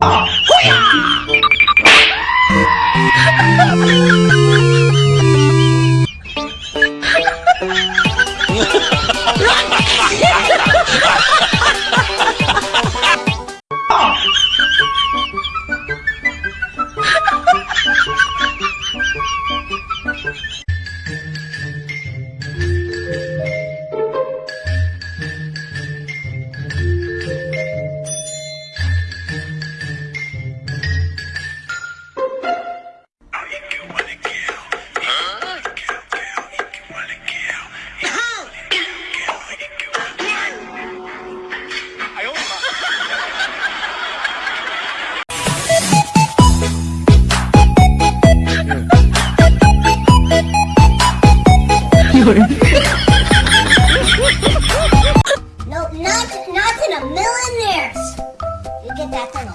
Ah!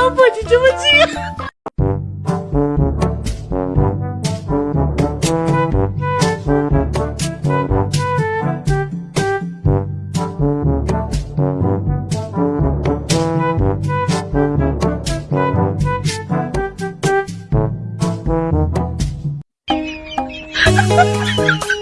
我忘记，我忘记。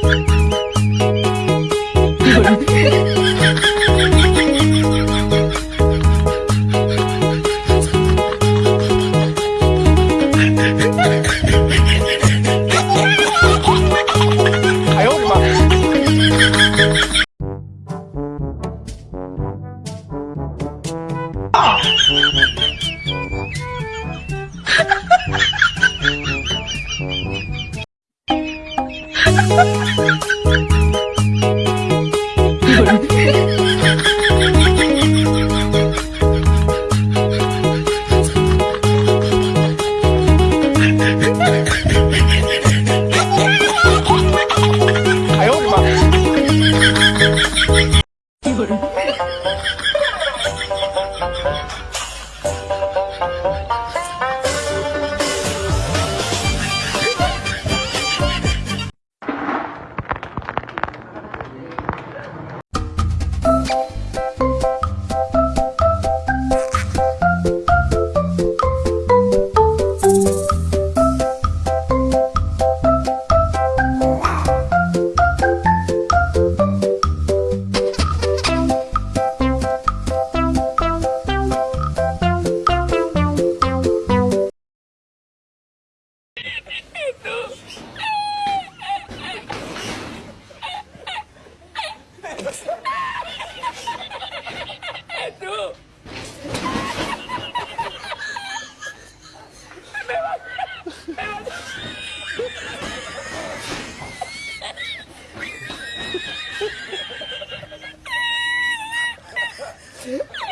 Yeah.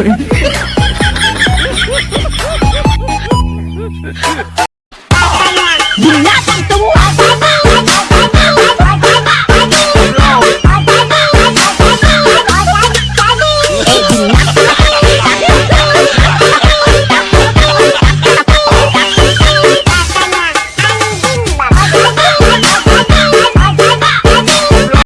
করে